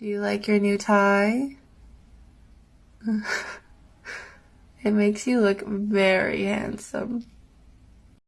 Do you like your new tie? it makes you look very handsome.